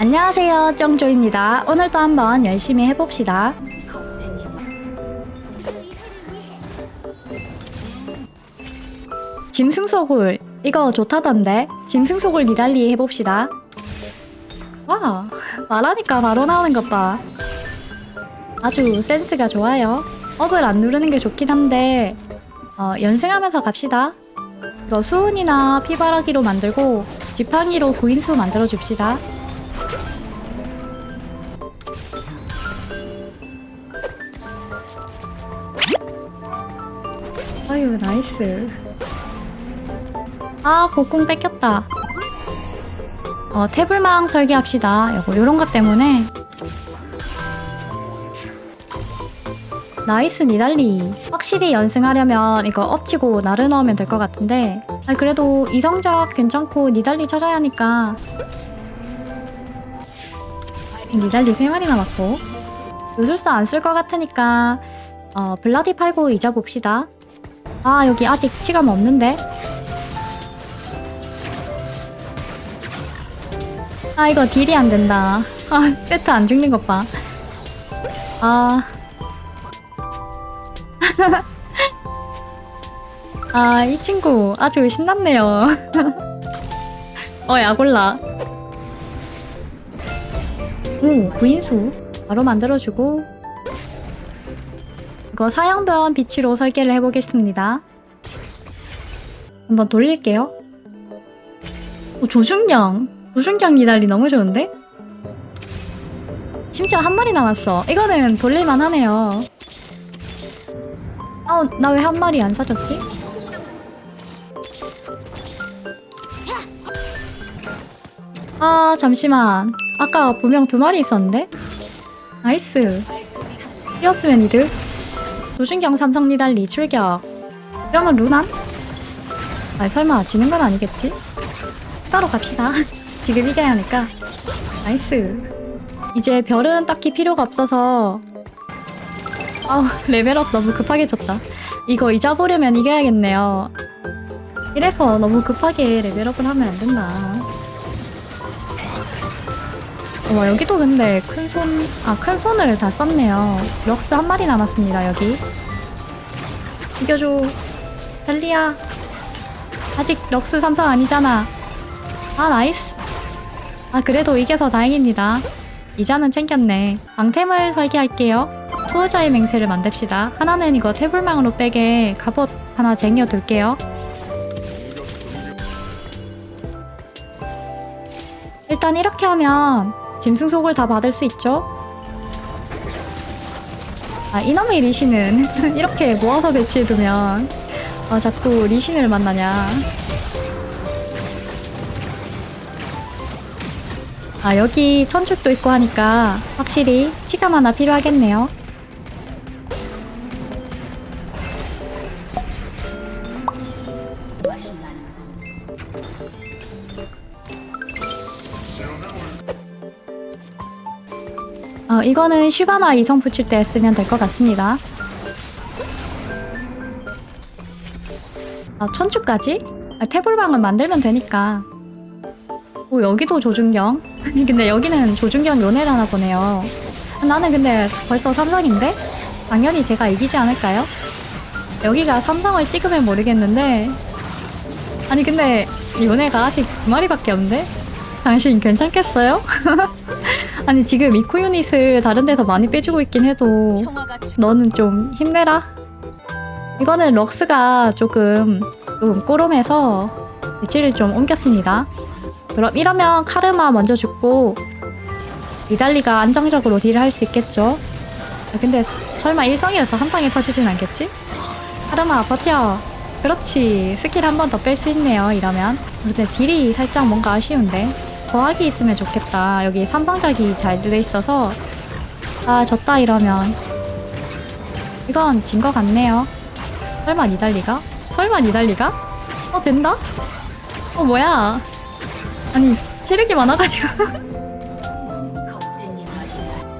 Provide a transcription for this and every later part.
안녕하세요 정조입니다. 오늘도 한번 열심히 해봅시다. 짐승 소굴 이거 좋다던데? 짐승 소굴 니달리 해봅시다. 와 말하니까 바로 나오는 것봐. 아주 센스가 좋아요. 업을 안 누르는 게 좋긴 한데 어, 연승하면서 갑시다. 이거 수은이나 피바라기로 만들고 지팡이로 구인수 만들어 줍시다 아유 nice. 아 곡궁 뺏겼다. 어 태불망 설계합시다. 요거 요런 것 때문에. nice 니달리. 확실히 연승하려면 이거 업 치고 나를 넣으면 될 것 같은데. 아니 그래도 이성적 괜찮고 니달리 찾아야 하니까. 니달리 3마리 남았고. 요술사 안 쓸 것 같으니까 어 블라디 팔고 잊어봅시다 아 여기 아직 치감 없는데 아 이거 딜이 안 된다 아 세트 안 죽는 것 봐 아 아, 이 친구 아주 신났네요. 어, 야골라. 오, 구인수. 바로 만들어주고. 이거 사양변 비치로 설계를 해보겠습니다. 한번 돌릴게요. 오, 조중경. 조중경 니달리 너무 좋은데? 심지어 한 마리 남았어. 이거는 돌릴만 하네요. 아, 나 왜 한 마리 안 사줬지? 아, 잠시만. 아까 분명 두 마리 있었는데? nice. 띄웠으면 이득. 조준경 삼성 니달리 출격. 이러면 루난? 아, 설마 지는 건 아니겠지? 따로 갑시다. 지금 이겨야 하니까. nice. 이제 별은 딱히 필요가 없어서 아우 레벨업 너무 급하게 졌다 이거 이자 보려면 이겨야겠네요 이래서 너무 급하게 레벨업을 하면 안 된다 와 여기도 근데 큰손 아 큰 손을 다 썼네요. 럭스 한 마리 남았습니다 여기. 이겨줘. 달리야 아직 럭스 삼성 아니잖아. 아 nice. 아 그래도 이겨서 다행입니다. 이자는 챙겼네. 방템을 설계할게요. 수호자의 맹세를 만듭시다. 하나는 이거 태불망으로 빼게 갑옷 하나 쟁여둘게요. 일단 이렇게 하면 짐승 속을 다 받을 수 있죠? 아 이놈의 리신은 이렇게 모아서 배치해두면 아 자꾸 리신을 만나냐 아 여기 천축도 있고 하니까 확실히 치감 하나 필요하겠네요 어, 이거는 슈바나 이성 붙일 때 쓰면 될 것 같습니다. 아, 천추까지? 아, 태블방을 만들면 되니까. 오, 여기도 조준경? 근데 여기는 조준경 요네를 하나 보네요. 나는 근데 벌써 삼성인데? 당연히 제가 이기지 않을까요? 여기가 삼성을 찍으면 모르겠는데 아니 근데 요네가 아직 두 마리밖에 없는데? 당신 괜찮겠어요? 아니 지금 2코 유닛을 다른 데서 많이 빼주고 있긴 해도 너는 좀 힘내라. 이거는 럭스가 조금 좀 꼬름해서 위치를 좀 옮겼습니다. 그럼 이러면 카르마 먼저 죽고 니달리가 안정적으로 딜을 할 수 있겠죠? 아, 근데 수, 설마 일성이어서 한 방에 터지진 않겠지? 카르마 버텨. 그렇지. 스킬 한 번 더 뺄 수 있네요 이러면. 근데 딜이 살짝 뭔가 아쉬운데 더하기 있으면 좋겠다. 여기 삼성작이 잘돼 있어서 아 졌다 이러면 이건 진 것 같네요. 설마 니달리가? 설마 니달리가? 어 된다? 어 뭐야? 아니 체력이 많아가지고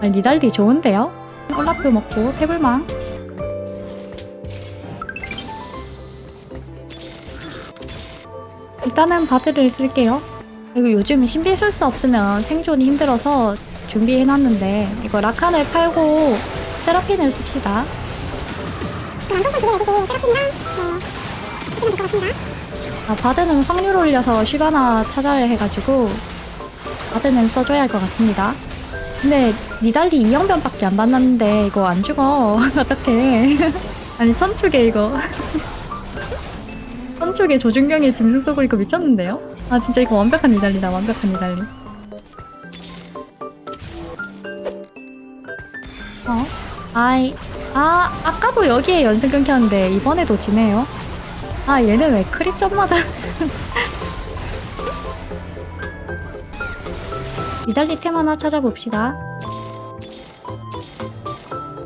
아니 니달리 좋은데요? 콜라프 먹고 태블망 일단은 바드를 쓸게요. 이거 요즘 신비 쓸수 없으면 생존이 힘들어서 준비해놨는데 이거 라칸을 팔고 세라핀을 씁시다. 아, 바드는 확률 올려서 시바나 찾아야 해가지고 바드는 써줘야 할 것 같습니다. 근데 니달리 이영변밖에 안 받았는데 이거 안 죽어. 어떡해. 아니 천축에 이거. 천축에 조준경에 짐승 쏘고 이거 미쳤는데요? 아 진짜 이거 완벽한 니달리다 완벽한 니달리. 어? 아이 아 아까도 여기에 연승 끊겼는데 이번에도 지네요. 아 얘는 왜 크립 점마다 이달리 템 하나 찾아봅시다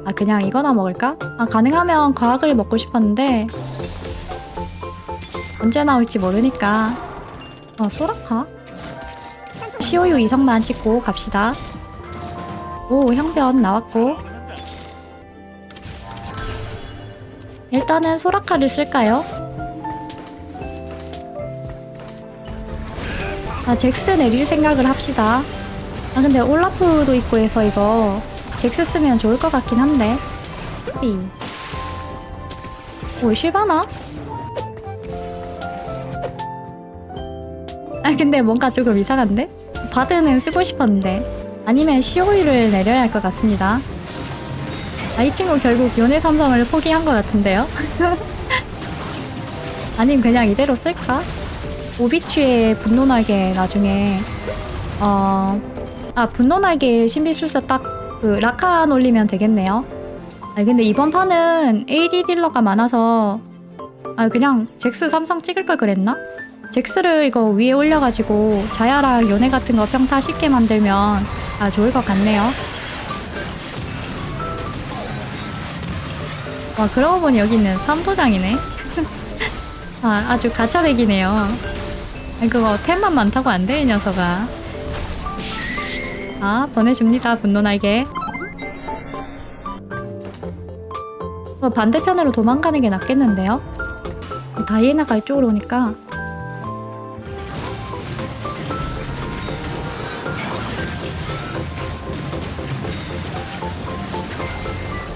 아 그냥 이거나 먹을까? 아 가능하면 과학을 먹고 싶었는데 언제 나올지 모르니까 어 소라카? 시오유 이성만 찍고 갑시다 오 형변 나왔고 일단은 소라카를 쓸까요? 아, 잭스 내릴 생각을 합시다. 아, 근데 올라프도 있고 해서 이거 잭스 쓰면 좋을 것 같긴 한데. 삐. 오, 실바나? 아, 근데 뭔가 조금 이상한데? 바드는 쓰고 싶었는데. 아니면 시오이를 내려야 할 것 같습니다. 아, 이 친구 결국 연애 삼성을 포기한 것 같은데요? 아님 그냥 이대로 쓸까? 오비취의 분노날개 나중에 어... 아 분노날개 신비술사 딱 그 라칸 올리면 되겠네요 아 근데 이번 판은 AD 딜러가 많아서 아 그냥 잭스 삼성 찍을 걸 그랬나? 잭스를 이거 위에 올려가지고 자야랑 연애 같은 거 평타 쉽게 만들면 아 좋을 것 같네요 와 그러고 보니 여기는 삼도장이네 아 아주 가차백이네요 그거 템만 많다고 안 돼, 이 녀석아. 아, 보내줍니다, 분노 날개. 어, 반대편으로 도망가는 게 낫겠는데요? 다이애나가 이쪽으로 오니까.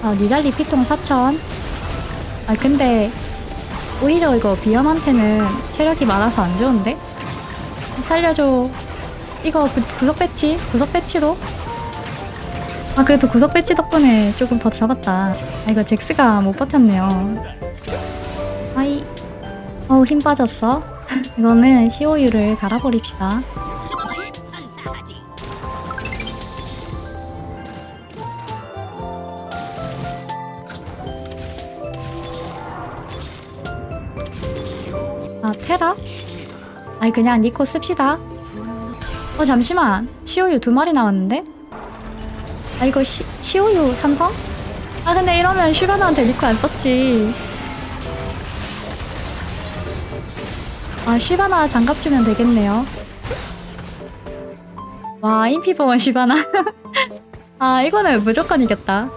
아, 니달리 피통 4천. 아, 근데, 오히려 이거 비염한테는 체력이 많아서 안 좋은데? 살려줘. 이거 구, 구석 배치? 구석 배치로? 아 그래도 구석 배치 덕분에 조금 더 잡았다. 아 이거 잭스가 못 버텼네요. 아이. 어우 힘 빠졌어. 이거는 COU를 갈아버립시다. 아 테라? 아니 그냥 니코 씁시다. 어 잠시만 시오유 두 마리 나왔는데? 아 이거 시, 시오유 삼성? 아 근데 이러면 슈가나한테 니코 안 썼지. 아 슈바나 장갑 주면 되겠네요. 와 인피버원 슈바나. 아 이거는 무조건 이겼다.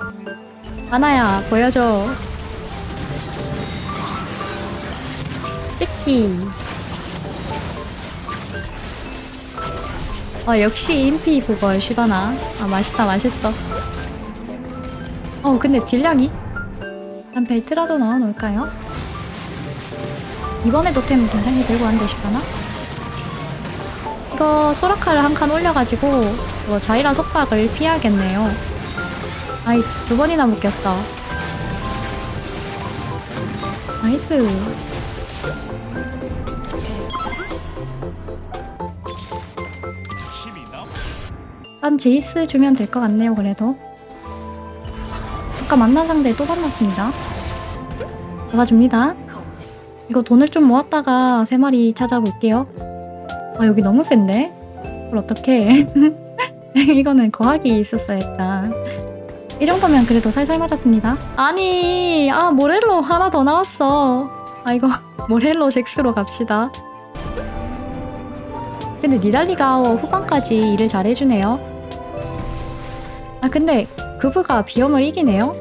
하나야 보여줘. 찍기. 아 역시 인피 그걸 시바나. 아 맛있다 맛있어. 어 근데 딜량이? 한 벨트라도 넣어놓을까요? 이번에도 템 굉장히 들고 왔는데 시바나? 이거 소라카를 한 칸 올려가지고 이거 자이라 속박을 피하겠네요. 아이 두 번이나 묶였어. nice 한 제이스 주면 될 것 같네요 그래도. 아까 만난 상대 또 만났습니다. 잡아줍니다. 이거 돈을 좀 모았다가 세 마리 찾아볼게요. 아 여기 너무 센데? 그걸 어떡해? 이거는 거학이 있었어야겠다 이 정도면 그래도 살살 맞았습니다. 아니 아 모렐로 하나 더 나왔어. 아 이거 모렐로 잭스로 갑시다. 근데 니달리가 후반까지 일을 잘해주네요 아 근데 그부가 비염을 이기네요?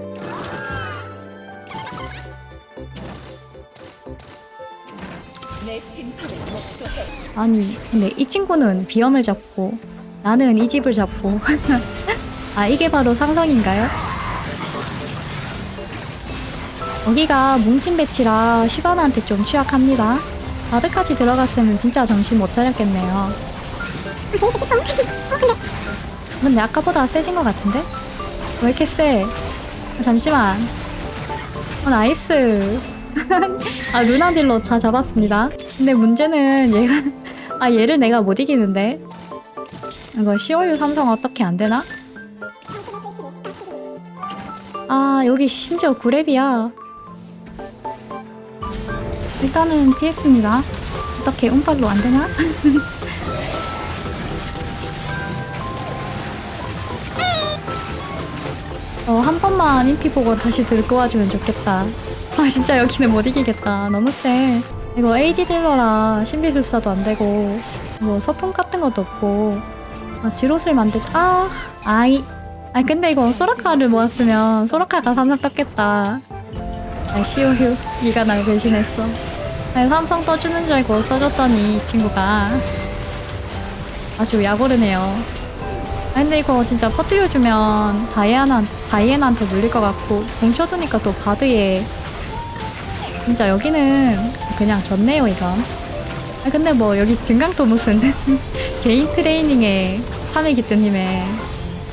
아니 근데 이 친구는 비염을 잡고 나는 이 집을 잡고 아 이게 바로 상성인가요? 여기가 뭉친 배치라 시바나한테 좀 취약합니다. 바드까지 들어갔으면 진짜 정신 못 차렸겠네요. 근데 아까보다 세진 것 같은데? 왜 이렇게 세? 아, 잠시만. 어, nice. 아, 루난 딜로 다 잡았습니다. 근데 문제는 얘가, 아, 얘를 내가 못 이기는데? 이거 COU 삼성 어떻게 안 되나? 아, 여기 심지어 9렙이야. 일단은 피했습니다. 어떻게 운빨로 안 되나? 어, 한 번만 인피 보고 다시 들고 와주면 좋겠다. 아, 진짜 여기는 못 이기겠다. 너무 세. 이거 AD 딜러라 신비술사도 안 되고, 뭐 서풍 같은 것도 없고, 아, 지롯을 만들자. 아, 아이. 아, 근데 이거 소라카를 모았으면 소라카가 삼성 떴겠다. 아, 시오휴. 네가 날 배신했어. 아니, 삼성 떠주는 줄 알고 써줬더니 이 친구가 아주 약오르네요. 아 근데 이거 진짜 퍼뜨려주면 다이애나, 다이애나한테 물릴 것 같고 뭉쳐두니까 또 바드에. 진짜 여기는 그냥 졌네요 이건. 아 근데 뭐 여기 증강도 무슨 개인 트레이닝에 3일 기뜨님에.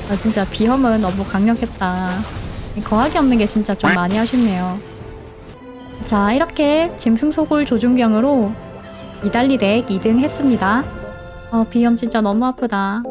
아 진짜 비험은 너무 강력했다. 거하기 없는 게 진짜 좀 많이 아쉽네요. 자 이렇게 짐승소굴 조준경으로 이달리 덱 2등 했습니다. 어 비험 진짜 너무 아프다